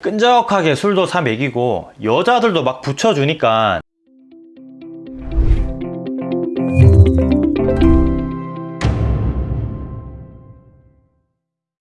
끈적하게 술도 사 먹이고 여자들도 막 붙여주니까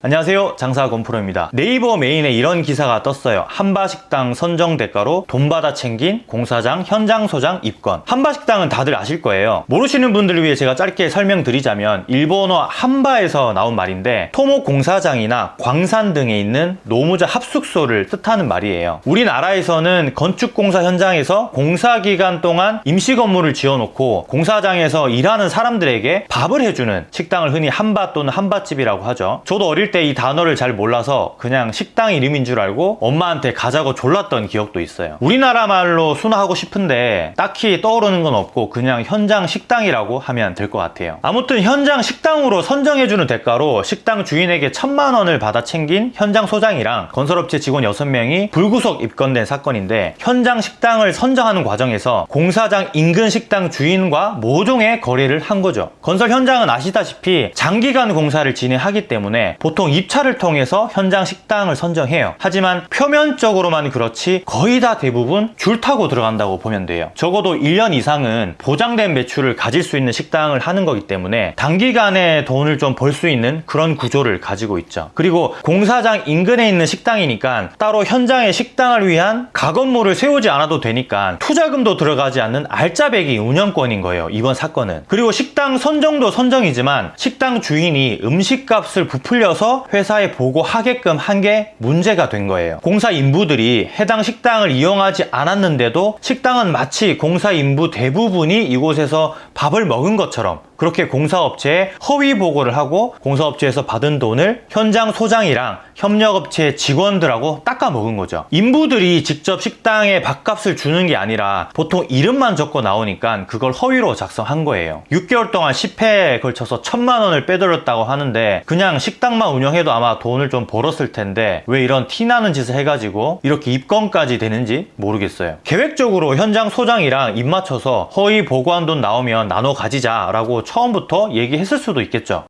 안녕하세요. 장사 건프로입니다. 네이버 메인에 이런 기사가 떴어요. 한바식당 선정 대가로 돈 받아 챙긴 공사장 현장 소장 입건. 한바식당은 다들 아실 거예요. 모르시는 분들을 위해 제가 짧게 설명드리자면 일본어 한바에서 나온 말인데 토목 공사장이나 광산 등에 있는 노무자 합숙소를 뜻하는 말이에요. 우리나라에서는 건축공사 현장에서 공사 기간 동안 임시 건물을 지어놓고 공사장에서 일하는 사람들에게 밥을 해주는 식당을 흔히 한바 또는 한바집이라고 하죠. 저도 어릴 때 이 단어를 잘 몰라서 그냥 식당 이름인 줄 알고 엄마한테 가자고 졸랐던 기억도 있어요. 우리나라 말로 순화하고 싶은데 딱히 떠오르는 건 없고 그냥 현장 식당이라고 하면 될 것 같아요. 아무튼 현장 식당으로 선정해주는 대가로 식당 주인에게 천만 원을 받아 챙긴 현장 소장이랑 건설업체 직원 6명이 불구속 입건된 사건인데 현장 식당을 선정하는 과정에서 공사장 인근 식당 주인과 모종의 거래를 한 거죠. 건설 현장은 아시다시피 장기간 공사를 진행하기 때문에 보통 입찰을 통해서 현장 식당을 선정해요. 하지만 표면적으로만 그렇지 거의 다 대부분 줄 타고 들어간다고 보면 돼요. 적어도 1년 이상은 보장된 매출을 가질 수 있는 식당을 하는 거기 때문에 단기간에 돈을 좀 벌 수 있는 그런 구조를 가지고 있죠. 그리고 공사장 인근에 있는 식당이니까 따로 현장에 식당을 위한 가건물을 세우지 않아도 되니까 투자금도 들어가지 않는 알짜배기 운영권인 거예요 이번 사건은. 그리고 식당 선정도 선정이지만 식당 주인이 음식값을 부풀려서 회사에 보고하게끔 한 게 문제가 된 거예요. 공사 인부들이 해당 식당을 이용하지 않았는데도 식당은 마치 공사 인부 대부분이 이곳에서 밥을 먹은 것처럼 그렇게 공사업체에 허위 보고를 하고 공사업체에서 받은 돈을 현장 소장이랑 협력업체 직원들하고 닦아 먹은 거죠. 인부들이 직접 식당에 밥값을 주는 게 아니라 보통 이름만 적고 나오니까 그걸 허위로 작성한 거예요. 6개월 동안 10회에 걸쳐서 천만 원을 빼돌렸다고 하는데 그냥 식당만 운영해도 아마 돈을 좀 벌었을 텐데 왜 이런 티나는 짓을 해가지고 이렇게 입건까지 되는지 모르겠어요. 계획적으로 현장 소장이랑 입 맞춰서 허위 보고한 돈 나오면 나눠 가지자 라고 처음부터 얘기했을 수도 있겠죠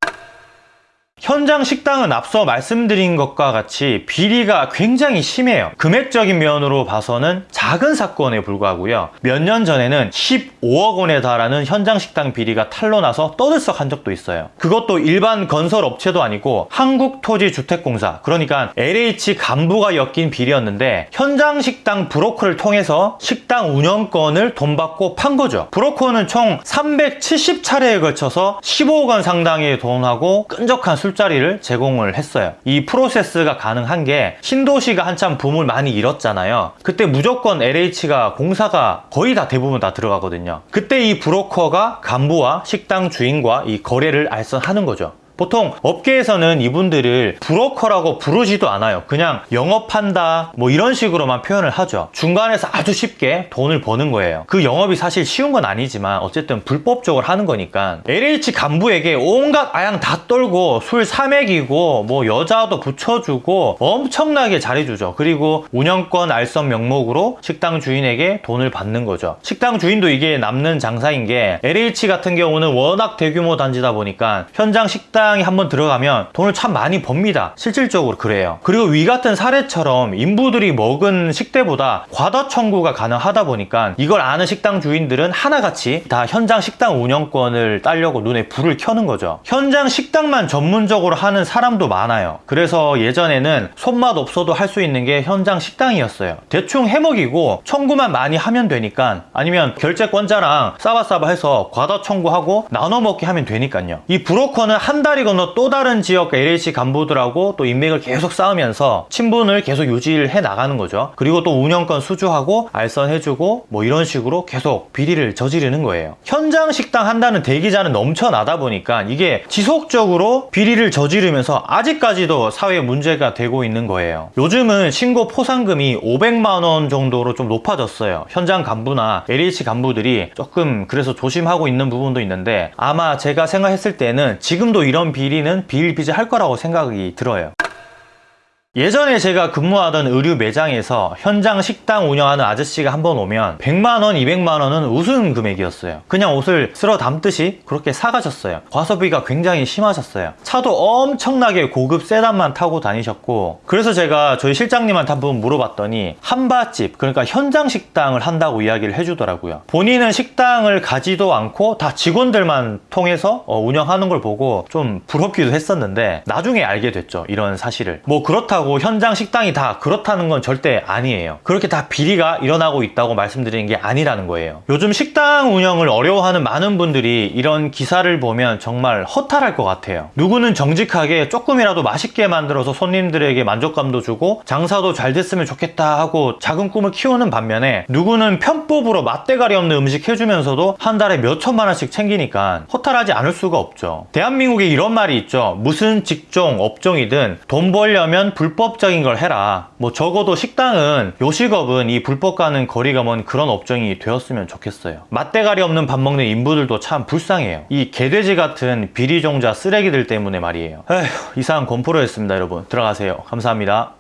현장 식당은 앞서 말씀드린 것과 같이 비리가 굉장히 심해요. 금액적인 면으로 봐서는 작은 사건에 불과하고요. 몇 년 전에는 15억 원에 달하는 현장 식당 비리가 탄로나서 떠들썩한 적도 있어요. 그것도 일반 건설 업체도 아니고 한국토지주택공사 그러니까 LH 간부가 엮인 비리였는데 현장 식당 브로커를 통해서 식당 운영권을 돈 받고 판 거죠. 브로커는 총 370차례에 걸쳐서 15억 원 상당의 돈하고 끈적한 술 자리를 제공을 했어요. 이 프로세스가 가능한 게 신도시가 한참 붐을 많이 잃었잖아요. 그때 무조건 LH가 공사가 거의 다 대부분 다 들어가거든요. 그때 이 브로커가 간부와 식당 주인과 이 거래를 알선하는 거죠 보통 업계에서는 이분들을 브로커라고 부르지도 않아요. 그냥 영업한다 뭐 이런 식으로만 표현을 하죠. 중간에서 아주 쉽게 돈을 버는 거예요. 그 영업이 사실 쉬운 건 아니지만 어쨌든 불법적으로 하는 거니까. LH 간부에게 온갖 아양 다 떨고 술 사맥이고 뭐 여자도 붙여주고 엄청나게 잘해주죠. 그리고 운영권 알선 명목으로 식당 주인에게 돈을 받는 거죠. 식당 주인도 이게 남는 장사인 게 LH 같은 경우는 워낙 대규모 단지다 보니까 현장 식당 식당에 한번 들어가면 돈을 참 많이 법니다. 실질적으로 그래요. 그리고 위 같은 사례처럼 인부들이 먹은 식대보다 과다 청구가 가능하다 보니까 이걸 아는 식당 주인들은 하나같이 다 현장 식당 운영권을 따려고 눈에 불을 켜는 거죠. 현장 식당만 전문적으로 하는 사람도 많아요. 그래서 예전에는 손맛 없어도 할 수 있는 게 현장 식당이었어요. 대충 해먹이고 청구만 많이 하면 되니까 아니면 결제권자랑 싸바싸바 해서 과다 청구하고 나눠 먹게 하면 되니까요. 이 브로커는 한 달. 달이 건너 또 다른 지역 LH 간부들하고 또 인맥을 계속 쌓으면서 친분을 계속 유지를 해 나가는 거죠. 그리고 또 운영권 수주하고 알선해주고 뭐 이런 식으로 계속 비리를 저지르는 거예요. 현장 식당 한다는 대기자는 넘쳐나다 보니까 이게 지속적으로 비리를 저지르면서 아직까지도 사회에 문제가 되고 있는 거예요. 요즘은 신고 포상금이 500만 원 정도로 좀 높아졌어요. 현장 간부나 LH 간부들이 조금 그래서 조심하고 있는 부분도 있는데 아마 제가 생각했을 때는 지금도 이런 비리는 비일비재할 거라고 생각이 들어요 예전에 제가 근무하던 의류 매장에서 현장 식당 운영하는 아저씨가 한 번 오면 100만원, 200만원은 우스운 금액이었어요. 그냥 옷을 쓸어 담듯이 그렇게 사가셨어요. 과소비가 굉장히 심하셨어요. 차도 엄청나게 고급 세단만 타고 다니셨고 그래서 제가 저희 실장님한테 한번 물어봤더니 한바집 그러니까 현장 식당을 한다고 이야기를 해주더라고요. 본인은 식당을 가지도 않고 다 직원들만 통해서 어, 운영하는 걸 보고 좀 부럽기도 했었는데 나중에 알게 됐죠. 이런 사실을. 뭐 그렇다고 현장 식당이 다 그렇다는 건 절대 아니에요. 그렇게 다 비리가 일어나고 있다고 말씀드리는 게 아니라는 거예요. 요즘 식당 운영을 어려워하는 많은 분들이 이런 기사를 보면 정말 허탈할 것 같아요. 누구는 정직하게 조금이라도 맛있게 만들어서 손님들에게 만족감도 주고 장사도 잘 됐으면 좋겠다 하고 작은 꿈을 키우는 반면에 누구는 편법으로 맛대가리 없는 음식 해주면서도 한 달에 몇 천만 원씩 챙기니까 허탈하지 않을 수가 없죠. 대한민국에 이런 말이 있죠. 무슨 직종, 업종이든 돈 벌려면 불법 적인 걸 해라. 뭐 적어도 식당은 요식업은 이 불법과는 거리가 먼 그런 업종이 되었으면 좋겠어요. 맛대가리 없는 밥 먹는 인부들도 참 불쌍해요. 이 개돼지 같은 비리종자 쓰레기들 때문에 말이에요. 에휴, 이상 권프로였습니다, 여러분. 들어가세요. 감사합니다.